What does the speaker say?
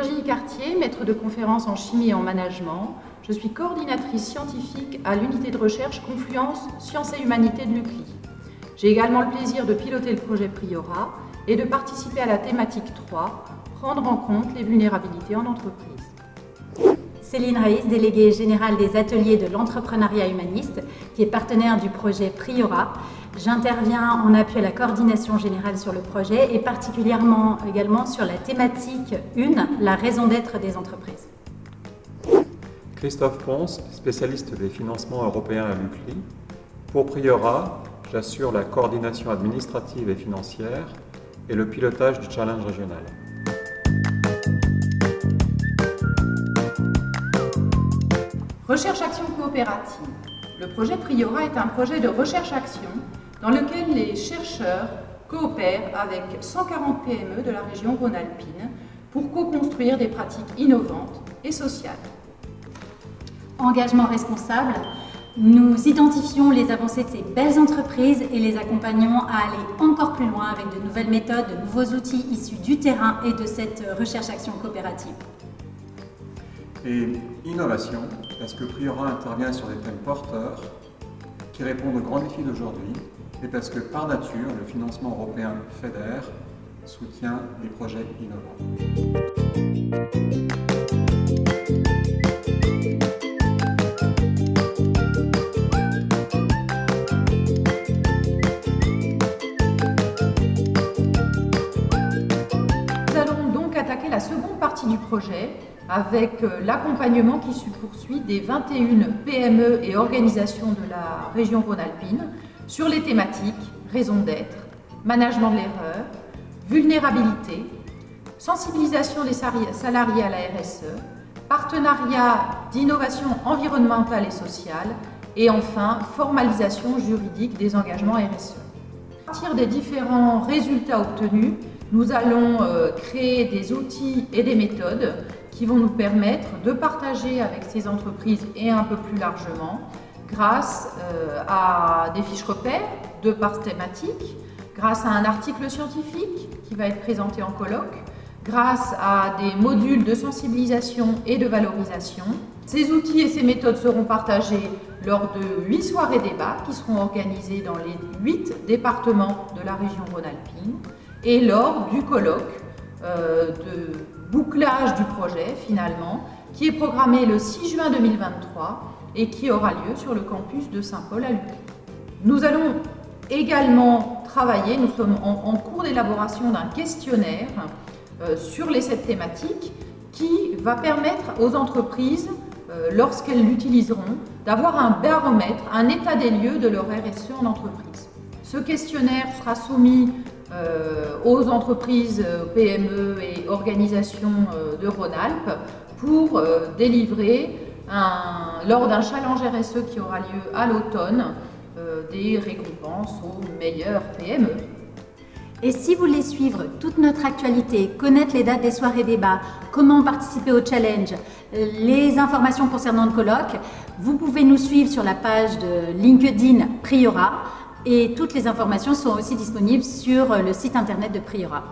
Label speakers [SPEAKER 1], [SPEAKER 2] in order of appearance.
[SPEAKER 1] Virginie Cartier, maître de conférence en chimie et en management. Je suis coordinatrice scientifique à l'unité de recherche Confluence Sciences et Humanités de l'UCLI. J'ai également le plaisir de piloter le projet Priora et de participer à la thématique 3, prendre en compte les vulnérabilités en entreprise.
[SPEAKER 2] Céline Raïs, déléguée générale des ateliers de l'entrepreneuriat humaniste, qui est partenaire du projet Priora. J'interviens en appui à la coordination générale sur le projet et particulièrement également sur la thématique 1, la raison d'être des entreprises.
[SPEAKER 3] Christophe Ponce, spécialiste des financements européens à l'UCLI. Pour Priora, j'assure la coordination administrative et financière et le pilotage du challenge régional.
[SPEAKER 1] Recherche-action coopérative. Le projet Priora est un projet de recherche-action dans lequel les chercheurs coopèrent avec 140 PME de la région Rhône-Alpine pour co-construire des pratiques innovantes et sociales.
[SPEAKER 2] Engagement responsable, nous identifions les avancées de ces belles entreprises et les accompagnons à aller encore plus loin avec de nouvelles méthodes, de nouveaux outils issus du terrain et de cette recherche-action coopérative.
[SPEAKER 3] Et innovation, parce que Priora intervient sur des thèmes porteurs qui répondent aux grands défis d'aujourd'hui et parce que par nature, le financement européen FEDER soutient des projets innovants.
[SPEAKER 1] La seconde partie du projet avec euh, l'accompagnement qui se poursuit des 21 PME et organisations de la région Rhône-Alpine sur les thématiques raison d'être, management de l'erreur, vulnérabilité, sensibilisation des salariés à la RSE, partenariat d'innovation environnementale et sociale et enfin formalisation juridique des engagements RSE. À partir des différents résultats obtenus, nous allons euh, créer des outils et des méthodes qui vont nous permettre de partager avec ces entreprises et un peu plus largement grâce euh, à des fiches repères de par thématique, grâce à un article scientifique qui va être présenté en colloque, grâce à des modules de sensibilisation et de valorisation. Ces outils et ces méthodes seront partagés lors de huit soirées débats qui seront organisées dans les huit départements de la région Rhône-Alpine et lors du colloque euh, de bouclage du projet finalement qui est programmé le 6 juin 2023 et qui aura lieu sur le campus de Saint-Paul à Lucas. Nous allons également travailler, nous sommes en, cours d'élaboration d'un questionnaire euh, sur les sept thématiques qui va permettre aux entreprises, euh, lorsqu'elles l'utiliseront, d'avoir un baromètre, un état des lieux de leur RSE en entreprise. Ce questionnaire sera soumis euh, aux entreprises, PME et organisations de Rhône-Alpes pour délivrer lors d'un challenge RSE qui aura lieu à l'automne, euh, des récompenses aux meilleures PME.
[SPEAKER 2] Et si vous voulez suivre toute notre actualité, connaître les dates des soirées débats, comment participer au challenge, les informations concernant le colloque, vous pouvez nous suivre sur la page de LinkedIn Priora et toutes les informations sont aussi disponibles sur le site internet de Priora.